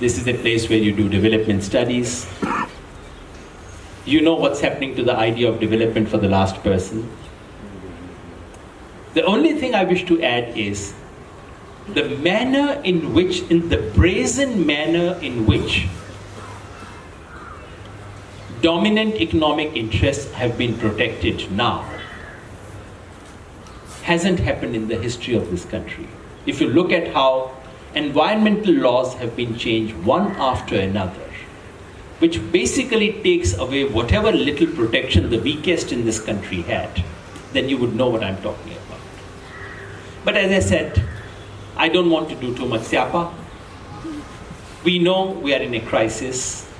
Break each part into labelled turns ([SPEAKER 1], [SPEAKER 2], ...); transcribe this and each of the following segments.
[SPEAKER 1] This is a place where you do development studies. You know what's happening to the idea of development for the last person. The only thing I wish to add is the manner in which, in the brazen manner in which dominant economic interests have been protected now hasn't happened in the history of this country. If you look at how environmental laws have been changed one after another, which basically takes away whatever little protection the weakest in this country had, then you would know what I'm talking about. But as I said, I don't want to do too much siapa. We know we are in a crisis,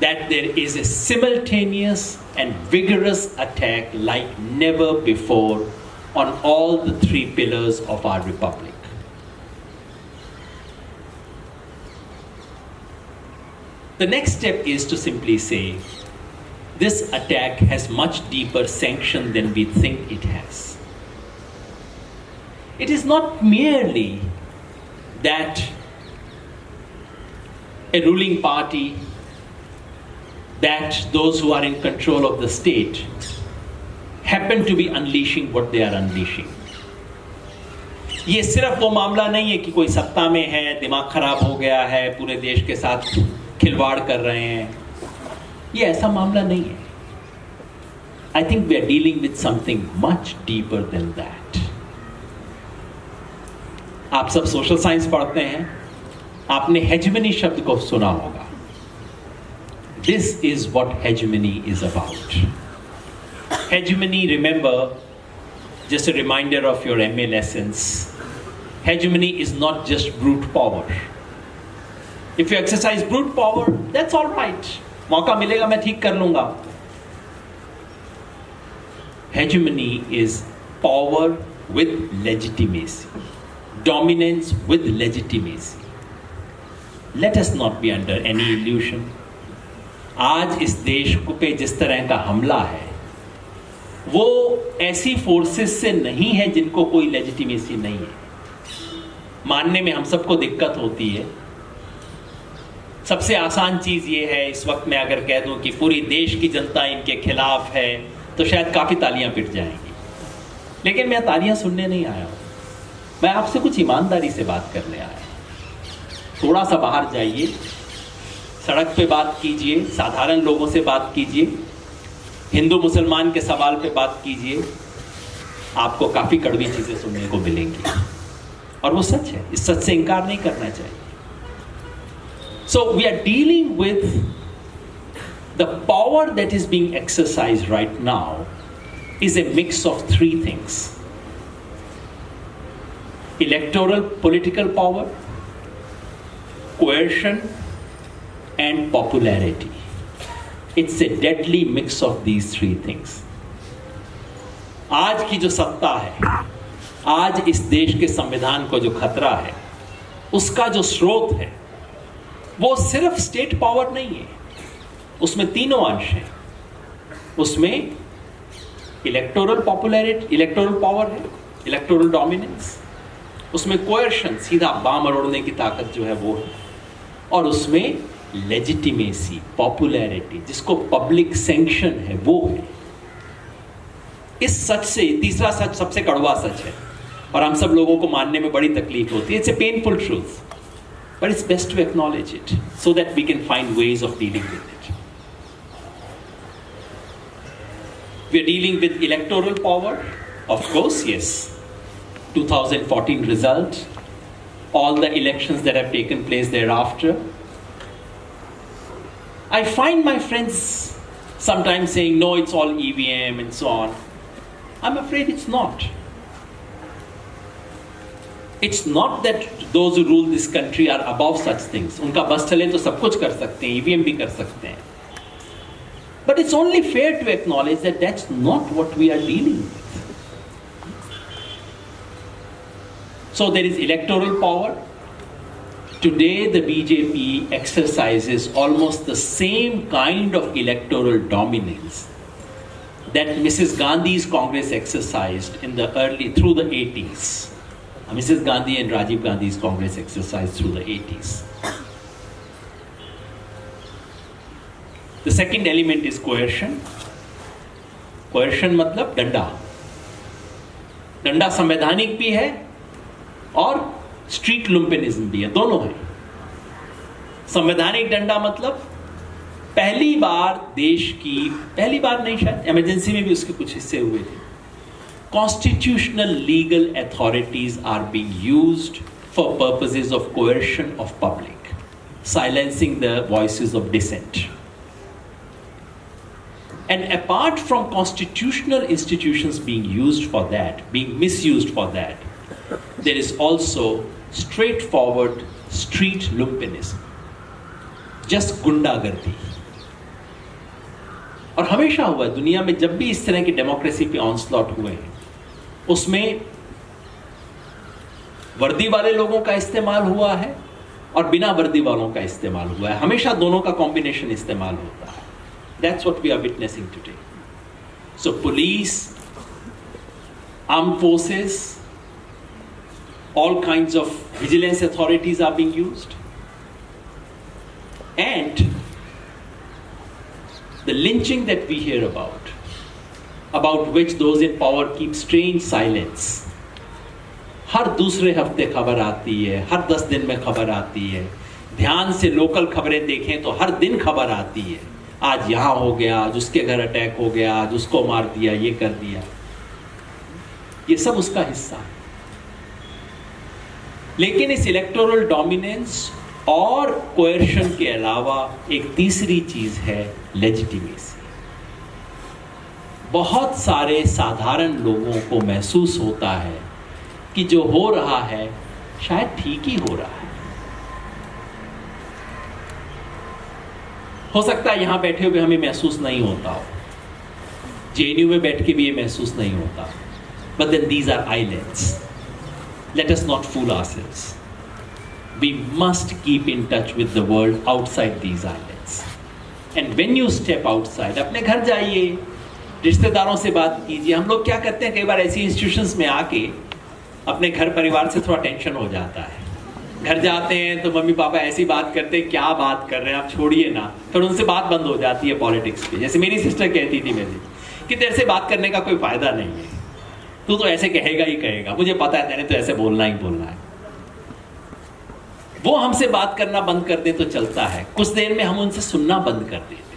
[SPEAKER 1] that there is a simultaneous and vigorous attack like never before on all the three pillars of our republic. The next step is to simply say, this attack has much deeper sanction than we think it has. It is not merely that a ruling party, that those who are in control of the state happen to be unleashing what they are unleashing. ये सिर्फ वो मामला नहीं है कि कोई सत्ता में है दिमाग खराब हो गया है पूरे देश के साथ खिलवाड़ कर रहे हैं। ये ऐसा मामला नहीं है। I think we are dealing with something much deeper than that आप सब सोशल साइंस पढ़ते हैं। आपने हेजमनी शब्द को सुना होगा। This is what hegemony is about hegemony remember just reminder of your M MA lessons. Hegemony is not just brute power. If you exercise brute power that's all right मौका मिलेगा, मैं ठीक कर लूँगा। Hegemony is power with legitimacy dominance with legitimacy let's not be under any illusion आज इस देश को पे जिस तरह का हमला है, वो ऐसी फोर्सेस से नहीं है जिनको कोई लेजिटिमेसी नहीं है। मानने में हम सबको दिक्कत होती है। सबसे आसान चीज़ ये है, इस वक्त मैं अगर कह दूँ कि पूरी देश की जनता इनके खिलाफ है तो शायद काफ़ी तालियाँ पिट जाएँगी। लेकिन मैं तालियाँ सुनने नहीं आया हूँ। मैं आपसे कुछ ईमानदारी से बात करने आया थोड़ा सा बाहर जाइए, सड़क पे बात कीजिए, साधारण लोगों से बात कीजिए, हिंदू मुसलमान के सवाल पे बात कीजिए, आपको काफ़ी कड़वी चीज़ें सुनने को मिलेंगी। और वो सच है, इस सच से इनकार नहीं करना चाहिए। So we are dealing with the power that is being exercised right now is a mix of three things electoral political power, coercion, and popularity. It's a deadly mix of these three things. आज की जो सत्ता है आज इस देश के संविधान को जो खतरा है उसका जो स्रोत है वो सिर्फ़ स्टेट पावर नहीं है। उसमें तीनों अंश हैं। उसमें इलेक्टोरल पॉपुलरिटी इलेक्टोरल पावर है इलेक्टोरल डोमिनेंस उसमें कोयर्शन सीधा बाम अड़ोड़ने की ताकत जो है वो है। और उसमें लेजिटिमेसी पॉपुलैरिटी जिसको पब्लिक सेंक्शन है, वो है। इस सच से, तीसरा सच सबसे कड़वा सच है। और हम सब लोगों को मानने में बड़ी तकलीफ़ होती है। It's a painful truth But it's best to acknowledge it so that we can find ways of dealing with it. We're dealing with electoral power, of course, yes. 2014 result, all the elections that have taken place thereafter. I find my friends sometimes saying, no, it's all EVM and so on. I'm afraid it's not. It's not that those rule this country are above such things उनका बस चले तो सब कुछ कर सकते हैं EVM भी कर सकते हैं but it's only fair to acknowledge that that's not what we are dealing So there is electoral power. Today the BJP exercises almost the same kind of electoral dominance that Mrs. Gandhi's Congress exercised in the early, through the 80s. Mrs. Gandhi and Rajiv Gandhi's Congress exercise through the 80s. The second element is coercion. Coercion मतलब डंडा डंडा संवैधानिक भी है और street लुम्पिनिज्म भी है दोनों है संवैधानिक डंडा मतलब पहली बार देश की पहली बार नहीं शायद इमरजेंसी में भी उसके कुछ हिस्से हुए थे constitutional legal authorities are being used for purposes of coercion of public, silencing the voices of dissent. And apart from constitutional institutions being used for that, being misused for that, there is also straightforward street lumpenism, just गुंडागर्दी और हमेशा हुआ है दुनिया में जब भी इस तरह की डेमोक्रेसी पे ऑनस्लॉट हुए हैं उसमें वर्दी वाले लोगों का इस्तेमाल हुआ है और बिना वर्दी वालों का इस्तेमाल हुआ है। हमेशा दोनों का कॉम्बिनेशन इस्तेमाल होता है। That's what we are witnessing today so police arm forces all kinds of vigilance authorities are being used. And the lynching that we hear about about which those in power keep strange silence. हर दूसरे हफ़्ते खबर आती है, हर दस दिन में खबर आती है। ध्यान से लोकल खबरें देखें तो हर दिन खबर आती है। आज यहाँ हो गया, आज उसके घर अटैक हो गया, आज उसको मार दिया, ये कर दिया। ये सब उसका हिस्सा है। लेकिन इस इलेक्टोरल डोमिनेंस और कोएर्शन के अलावा एक तीसरी चीज़ है लेजिटिमेसी बहुत सारे साधारण लोगों को महसूस होता है कि जो हो रहा है शायद ठीक ही हो रहा है। हो सकता है यहाँ बैठे हुए हमें महसूस नहीं होता हो। जेएनयू में बैठ के भी ये महसूस नहीं होता। But then these are islands let us not fool ourselves. We must keep in touch with the world outside these islands. And when you step outside, अपने घर जाइए। रिश्तेदारों से बात कीजिए। हम लोग क्या करते हैं, कई बार ऐसी इंस्टीट्यूशंस में आके अपने घर परिवार से थोड़ा टेंशन हो जाता है। घर जाते हैं तो मम्मी पापा ऐसी बात करते हैं, क्या बात कर रहे हैं, आप छोड़िए ना। फिर उनसे बात बंद हो जाती है पॉलिटिक्स पे। जैसे मेरी सिस्टर कहती थी मेरी, कि तेरे से बात करने का कोई फ़ायदा नहीं है। तू तो ऐसे कहेगा ही कहेगा। मुझे पता है तेरे तो ऐसे बोलना ही बोलना है। वो हमसे बात करना बंद कर दे तो चलता है। कुछ देर में हम उनसे सुनना बंद कर देते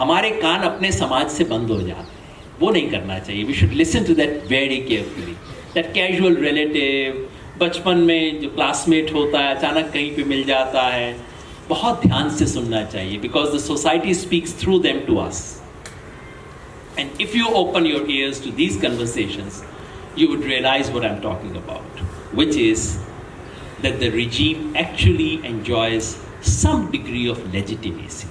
[SPEAKER 1] हमारे कान अपने समाज से बंद हो जाते हैं। वो नहीं करना चाहिए। We should listen to that very carefully that casual relative बचपन में जो क्लासमेट होता है, अचानक कहीं पे मिल जाता है, बहुत ध्यान से सुनना चाहिए because the society speaks through them to us and if you open your ears to these conversation you would realize what I am talking about which is that the regime actually enjoys some degree of legitimacy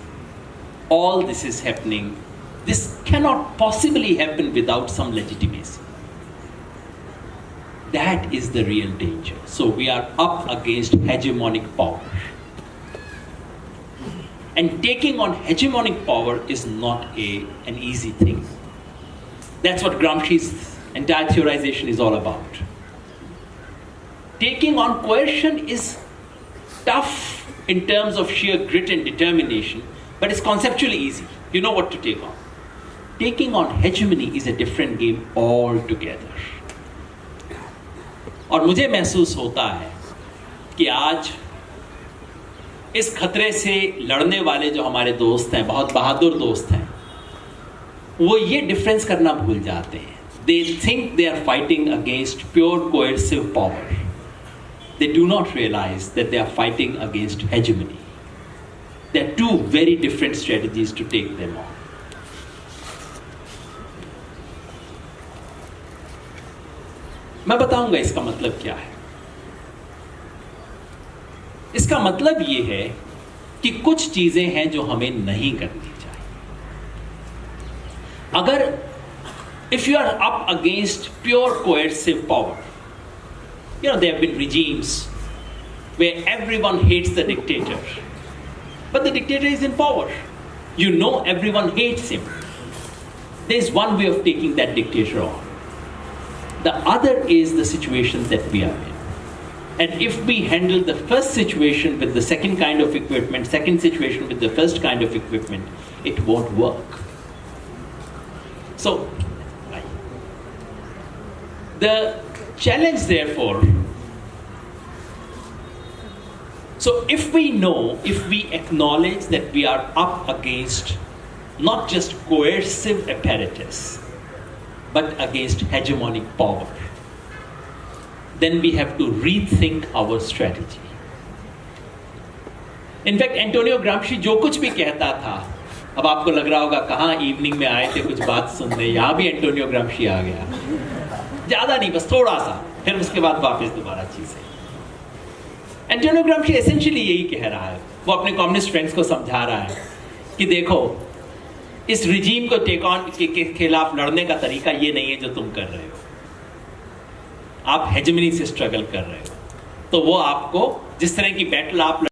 [SPEAKER 1] All this is happening. This cannot possibly happen without some legitimacy. That is the real danger. So we are up against hegemonic power. And taking on hegemonic power is not a, an easy thing. That's what Gramsci's entire theorization is all about. Taking on coercion is tough in terms of sheer grit and determination, but it's conceptually easy. You know what to take on. Taking on hegemony is a different game altogether. और मुझे महसूस होता है कि आज इस खतरे से लड़ने वाले जो हमारे दोस्त हैं, बहुत बहादुर दोस्त हैं, वो ये डिफरेंस करना भूल जाते हैं they think they are fighting against pure coercive power they do not realize that they are fighting against hegemony they are two very different strategies to take them on मैं बताऊँगा इसका मतलब क्या है। इसका मतलब ये है कि कुछ चीज़ें हैं जो हमें नहीं करनी चाहिए। अगर if you are up against pure coercive power you know, there have been regimes where everyone hates the dictator but the dictator is in power you know everyone hates him there's one way of taking that dictator on The other is the situation that we are in. And if we handle the first situation with the second kind of equipment, second situation with the first kind of equipment, it won't work. So, the challenge, therefore, so if we know, if we acknowledge that we are up against not just coercive apparatus, but against hegemonic power, then we have to rethink our strategy. In fact Antonio Gramsci जो कुछ भी कहता था अब आपको लग रहा होगा कहाँ इवनिंग में आए थे कुछ बात सुनने यहां भी एंटोनियो ग्रामशी आ गया ज्यादा नहीं बस थोड़ा सा फिर उसके बाद वापस दोबारा चीजें Antonio Gramsci essentially यही कह रहा है। वो अपने कम्युनिस्ट फ्रेंड्स को समझा रहा है कि देखो इस रिजीम को टेक ऑन के, के खिलाफ लड़ने का तरीका ये नहीं है जो तुम कर रहे हो। आप हेजमनी से स्ट्रगल कर रहे हो। तो वो आपको जिस तरह की बैटल आप